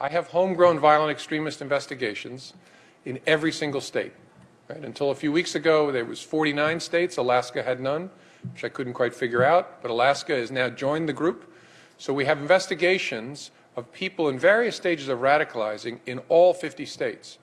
I have homegrown violent extremist investigations in every single state. Right? Until a few weeks ago, there was 49 states. Alaska had none, which I couldn't quite figure out. But Alaska has now joined the group. So we have investigations of people in various stages of radicalizing in all 50 states.